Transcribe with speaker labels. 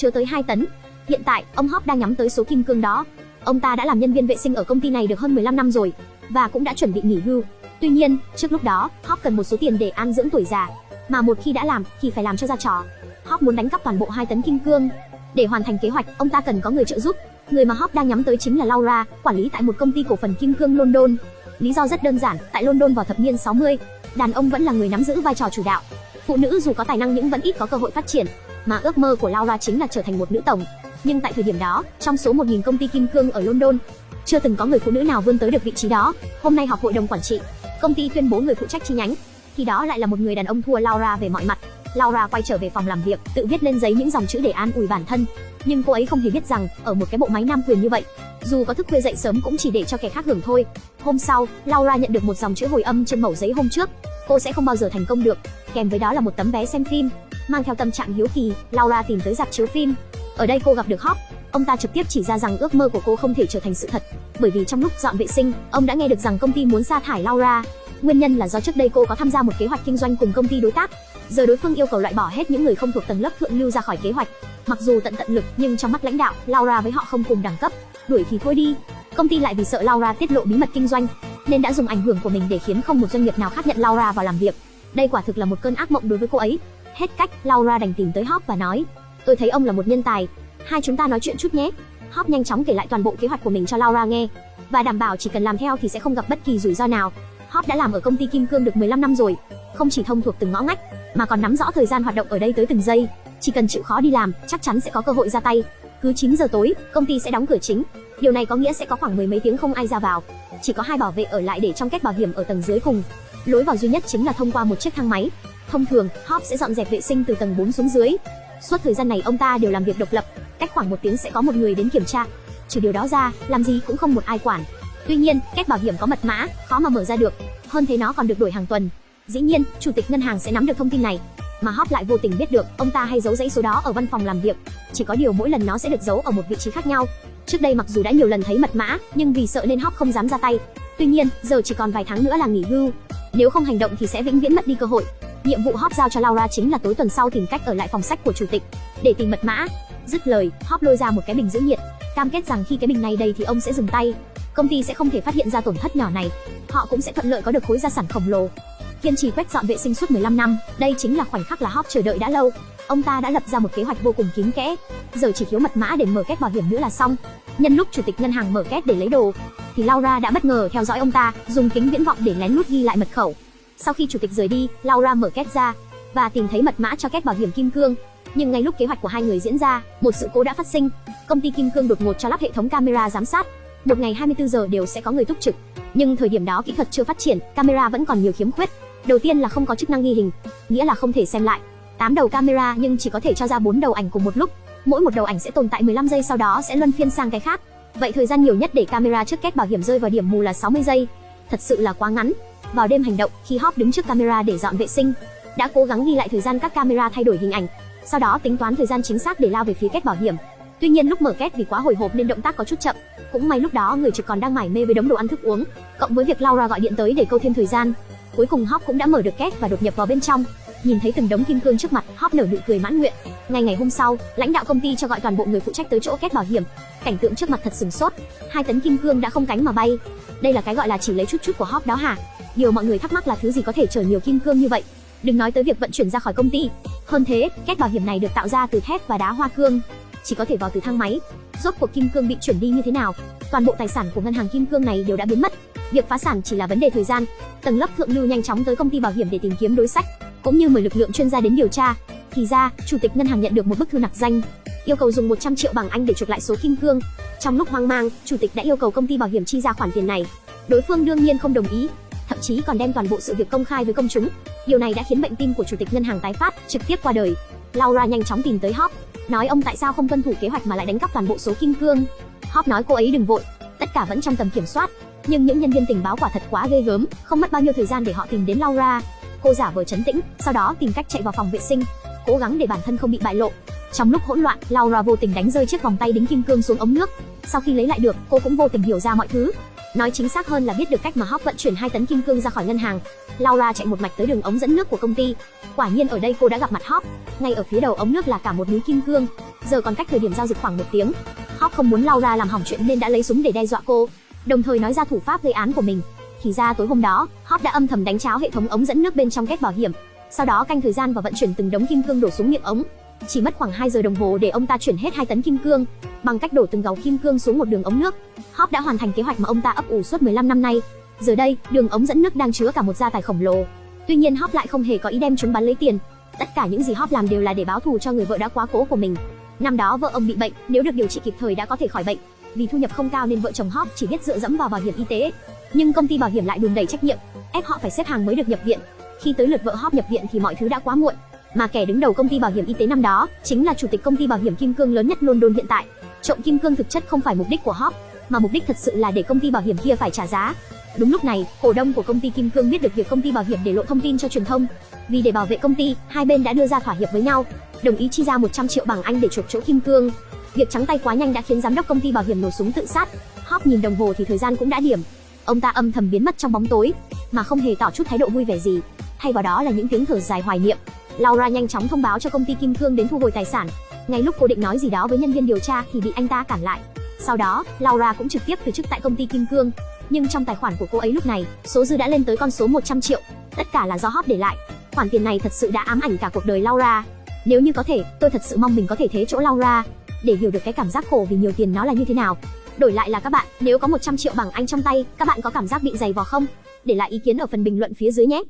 Speaker 1: chứa tới 2 tấn. Hiện tại, ông Hop đang nhắm tới số kim cương đó. Ông ta đã làm nhân viên vệ sinh ở công ty này được hơn 15 năm rồi và cũng đã chuẩn bị nghỉ hưu. Tuy nhiên, trước lúc đó, Hop cần một số tiền để an dưỡng tuổi già, mà một khi đã làm thì phải làm cho ra trò. Hop muốn đánh cắp toàn bộ 2 tấn kim cương. Để hoàn thành kế hoạch, ông ta cần có người trợ giúp. Người mà Hop đang nhắm tới chính là Laura, quản lý tại một công ty cổ phần kim cương London. Lý do rất đơn giản, tại London vào thập niên 60, đàn ông vẫn là người nắm giữ vai trò chủ đạo. Phụ nữ dù có tài năng nhưng vẫn ít có cơ hội phát triển, mà ước mơ của Laura chính là trở thành một nữ tổng. Nhưng tại thời điểm đó, trong số 1000 công ty kim cương ở London, chưa từng có người phụ nữ nào vươn tới được vị trí đó. Hôm nay họp hội đồng quản trị, công ty tuyên bố người phụ trách chi nhánh, thì đó lại là một người đàn ông thua Laura về mọi mặt. Laura quay trở về phòng làm việc, tự viết lên giấy những dòng chữ để an ủi bản thân. Nhưng cô ấy không hề biết rằng, ở một cái bộ máy nam quyền như vậy, dù có thức khuya dậy sớm cũng chỉ để cho kẻ khác hưởng thôi. Hôm sau, Laura nhận được một dòng chữ hồi âm trên mẩu giấy hôm trước. Cô sẽ không bao giờ thành công được. Kèm với đó là một tấm vé xem phim. Mang theo tâm trạng hiếu kỳ, Laura tìm tới dạp chiếu phim. Ở đây cô gặp được Hop. Ông ta trực tiếp chỉ ra rằng ước mơ của cô không thể trở thành sự thật, bởi vì trong lúc dọn vệ sinh, ông đã nghe được rằng công ty muốn sa thải Laura. Nguyên nhân là do trước đây cô có tham gia một kế hoạch kinh doanh cùng công ty đối tác. Giờ đối phương yêu cầu loại bỏ hết những người không thuộc tầng lớp thượng lưu ra khỏi kế hoạch. Mặc dù tận tận lực, nhưng trong mắt lãnh đạo, Laura với họ không cùng đẳng cấp. Đuổi thì thôi đi. Công ty lại vì sợ Laura tiết lộ bí mật kinh doanh, nên đã dùng ảnh hưởng của mình để khiến không một doanh nghiệp nào khác nhận Laura vào làm việc. Đây quả thực là một cơn ác mộng đối với cô ấy. Hết cách, Laura đành tìm tới Hop và nói: "Tôi thấy ông là một nhân tài, hai chúng ta nói chuyện chút nhé." Hop nhanh chóng kể lại toàn bộ kế hoạch của mình cho Laura nghe và đảm bảo chỉ cần làm theo thì sẽ không gặp bất kỳ rủi ro nào. Hop đã làm ở công ty kim cương được 15 năm rồi, không chỉ thông thuộc từng ngõ ngách, mà còn nắm rõ thời gian hoạt động ở đây tới từng giây. Chỉ cần chịu khó đi làm, chắc chắn sẽ có cơ hội ra tay. Cứ 9 giờ tối, công ty sẽ đóng cửa chính. Điều này có nghĩa sẽ có khoảng mười mấy tiếng không ai ra vào. Chỉ có hai bảo vệ ở lại để trong cách bảo hiểm ở tầng dưới cùng. Lối vào duy nhất chính là thông qua một chiếc thang máy. Thông thường, Hop sẽ dọn dẹp vệ sinh từ tầng 4 xuống dưới. Suốt thời gian này ông ta đều làm việc độc lập, cách khoảng một tiếng sẽ có một người đến kiểm tra. Trừ điều đó ra, làm gì cũng không một ai quản. Tuy nhiên, cách bảo hiểm có mật mã, khó mà mở ra được. Hơn thế nó còn được đổi hàng tuần. Dĩ nhiên, chủ tịch ngân hàng sẽ nắm được thông tin này, mà Hop lại vô tình biết được, ông ta hay giấu dãy số đó ở văn phòng làm việc. Chỉ có điều mỗi lần nó sẽ được giấu ở một vị trí khác nhau. Trước đây mặc dù đã nhiều lần thấy mật mã, nhưng vì sợ nên Hop không dám ra tay. Tuy nhiên, giờ chỉ còn vài tháng nữa là nghỉ hưu. Nếu không hành động thì sẽ vĩnh viễn mất đi cơ hội. Nhiệm vụ Hop giao cho Laura chính là tối tuần sau tìm cách ở lại phòng sách của chủ tịch để tìm mật mã. Dứt lời, Hop lôi ra một cái bình giữ nhiệt, cam kết rằng khi cái bình này đầy thì ông sẽ dừng tay. Công ty sẽ không thể phát hiện ra tổn thất nhỏ này. Họ cũng sẽ thuận lợi có được khối gia sản khổng lồ. Kiên trì quét dọn vệ sinh suốt 15 năm, đây chính là khoảnh khắc là Hop chờ đợi đã lâu. Ông ta đã lập ra một kế hoạch vô cùng kín kẽ, giờ chỉ thiếu mật mã để mở két bảo hiểm nữa là xong. Nhân lúc chủ tịch ngân hàng mở két để lấy đồ, thì Laura đã bất ngờ theo dõi ông ta, dùng kính viễn vọng để lén lút ghi lại mật khẩu. Sau khi chủ tịch rời đi, Laura mở két ra và tìm thấy mật mã cho két bảo hiểm kim cương. Nhưng ngay lúc kế hoạch của hai người diễn ra, một sự cố đã phát sinh. Công ty kim cương đột ngột cho lắp hệ thống camera giám sát. Một ngày 24 giờ đều sẽ có người túc trực. Nhưng thời điểm đó kỹ thuật chưa phát triển, camera vẫn còn nhiều khiếm khuyết. Đầu tiên là không có chức năng ghi hình, nghĩa là không thể xem lại. 8 đầu camera nhưng chỉ có thể cho ra 4 đầu ảnh cùng một lúc. Mỗi một đầu ảnh sẽ tồn tại 15 giây sau đó sẽ luân phiên sang cái khác. Vậy thời gian nhiều nhất để camera trước két bảo hiểm rơi vào điểm mù là 60 giây. Thật sự là quá ngắn. Vào đêm hành động, khi Hop đứng trước camera để dọn vệ sinh, đã cố gắng ghi lại thời gian các camera thay đổi hình ảnh, sau đó tính toán thời gian chính xác để lao về phía két bảo hiểm. Tuy nhiên lúc mở két vì quá hồi hộp nên động tác có chút chậm. Cũng may lúc đó người trực còn đang mải mê với đống đồ ăn thức uống, cộng với việc Laura gọi điện tới để câu thêm thời gian. Cuối cùng Hop cũng đã mở được két và đột nhập vào bên trong. Nhìn thấy từng đống kim cương trước mặt, Hop nở nụ cười mãn nguyện. Ngày ngày hôm sau, lãnh đạo công ty cho gọi toàn bộ người phụ trách tới chỗ két bảo hiểm. Cảnh tượng trước mặt thật sừng sốt, hai tấn kim cương đã không cánh mà bay. Đây là cái gọi là chỉ lấy chút chút của Hop đó hả? Điều mọi người thắc mắc là thứ gì có thể chở nhiều kim cương như vậy. Đừng nói tới việc vận chuyển ra khỏi công ty. Hơn thế, két bảo hiểm này được tạo ra từ thép và đá hoa cương, chỉ có thể vào từ thang máy. Rốt cuộc kim cương bị chuyển đi như thế nào? Toàn bộ tài sản của ngân hàng kim cương này đều đã biến mất. Việc phá sản chỉ là vấn đề thời gian. Tầng lớp thượng lưu nhanh chóng tới công ty bảo hiểm để tìm kiếm đối sách, cũng như mời lực lượng chuyên gia đến điều tra. Thì ra, chủ tịch ngân hàng nhận được một bức thư nặc danh, yêu cầu dùng 100 triệu bảng Anh để chuộc lại số kim cương. Trong lúc hoang mang, chủ tịch đã yêu cầu công ty bảo hiểm chi ra khoản tiền này. Đối phương đương nhiên không đồng ý, thậm chí còn đem toàn bộ sự việc công khai với công chúng. Điều này đã khiến bệnh tim của chủ tịch ngân hàng tái phát, trực tiếp qua đời. Laura nhanh chóng tìm tới Hop, nói ông tại sao không tuân thủ kế hoạch mà lại đánh cắp toàn bộ số kim cương. Hop nói cô ấy đừng vội, tất cả vẫn trong tầm kiểm soát. Nhưng những nhân viên tình báo quả thật quá ghê gớm, không mất bao nhiêu thời gian để họ tìm đến Laura. Cô giả vờ chấn tĩnh, sau đó tìm cách chạy vào phòng vệ sinh, cố gắng để bản thân không bị bại lộ. Trong lúc hỗn loạn, Laura vô tình đánh rơi chiếc vòng tay đính kim cương xuống ống nước. Sau khi lấy lại được, cô cũng vô tình hiểu ra mọi thứ. Nói chính xác hơn là biết được cách mà Hop vận chuyển 2 tấn kim cương ra khỏi ngân hàng. Laura chạy một mạch tới đường ống dẫn nước của công ty. Quả nhiên ở đây cô đã gặp mặt Hop. Ngay ở phía đầu ống nước là cả một núi kim cương. Giờ còn cách thời điểm giao dịch khoảng một tiếng. Hop không muốn Laura làm hỏng chuyện nên đã lấy súng để đe dọa cô, đồng thời nói ra thủ pháp gây án của mình. Thì ra tối hôm đó, Hop đã âm thầm đánh cháo hệ thống ống dẫn nước bên trong két bảo hiểm, sau đó canh thời gian và vận chuyển từng đống kim cương đổ xuống miệng ống. Chỉ mất khoảng 2 giờ đồng hồ để ông ta chuyển hết 2 tấn kim cương, bằng cách đổ từng gấu kim cương xuống một đường ống nước. Hop đã hoàn thành kế hoạch mà ông ta ấp ủ suốt 15 năm nay. Giờ đây, đường ống dẫn nước đang chứa cả một gia tài khổng lồ. Tuy nhiên Hop lại không hề có ý đem chúng bán lấy tiền. Tất cả những gì Hop làm đều là để báo thù cho người vợ đã quá cố của mình. Năm đó vợ ông bị bệnh, nếu được điều trị kịp thời đã có thể khỏi bệnh. Vì thu nhập không cao nên vợ chồng Hop chỉ biết dựa dẫm vào bảo hiểm y tế. Nhưng công ty bảo hiểm lại đùn đẩy trách nhiệm, ép họ phải xếp hàng mới được nhập viện. Khi tới lượt vợ Hop nhập viện thì mọi thứ đã quá muộn. Mà kẻ đứng đầu công ty bảo hiểm y tế năm đó chính là chủ tịch công ty bảo hiểm kim cương lớn nhất London hiện tại. Trộm kim cương thực chất không phải mục đích của Hop, mà mục đích thật sự là để công ty bảo hiểm kia phải trả giá. Đúng lúc này, cổ đông của công ty Kim Cương biết được việc công ty bảo hiểm để lộ thông tin cho truyền thông. Vì để bảo vệ công ty, hai bên đã đưa ra thỏa hiệp với nhau, đồng ý chi ra 100 triệu bảng Anh để chuộc chỗ Kim Cương. Việc trắng tay quá nhanh đã khiến giám đốc công ty bảo hiểm nổ súng tự sát. Hop nhìn đồng hồ thì thời gian cũng đã điểm. Ông ta âm thầm biến mất trong bóng tối, mà không hề tỏ chút thái độ vui vẻ gì. Thay vào đó là những tiếng thở dài hoài niệm. Laura nhanh chóng thông báo cho công ty Kim Cương đến thu hồi tài sản. Ngay lúc cô định nói gì đó với nhân viên điều tra thì bị anh ta cản lại. Sau đó, Laura cũng trực tiếp từ chức tại công ty Kim Cương. Nhưng trong tài khoản của cô ấy lúc này, số dư đã lên tới con số 100 triệu. Tất cả là do Hop để lại. Khoản tiền này thật sự đã ám ảnh cả cuộc đời Laura. Nếu như có thể, tôi thật sự mong mình có thể thế chỗ Laura để hiểu được cái cảm giác khổ vì nhiều tiền nó là như thế nào. Đổi lại là các bạn, nếu có 100 triệu bảng Anh trong tay, các bạn có cảm giác bị dày vò không? Để lại ý kiến ở phần bình luận phía dưới nhé.